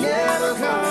never come.